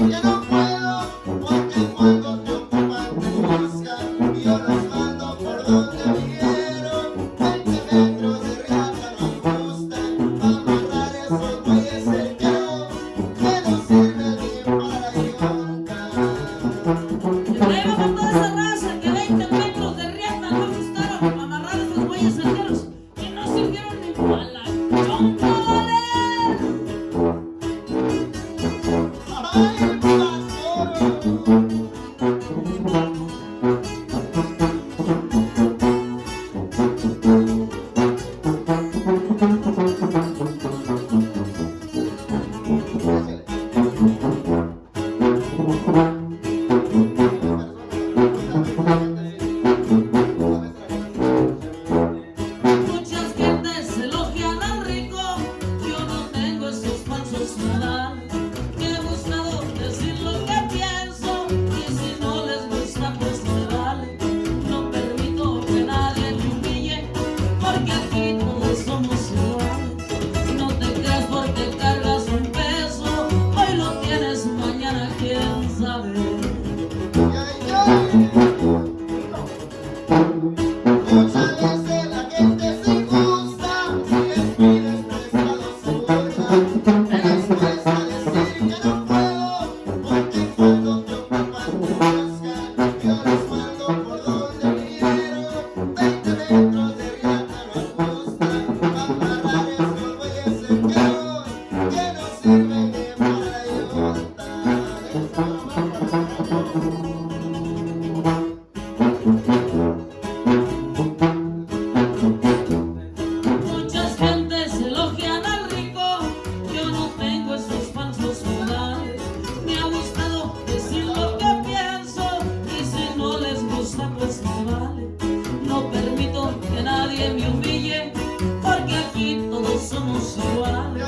Thank you. Mañana quién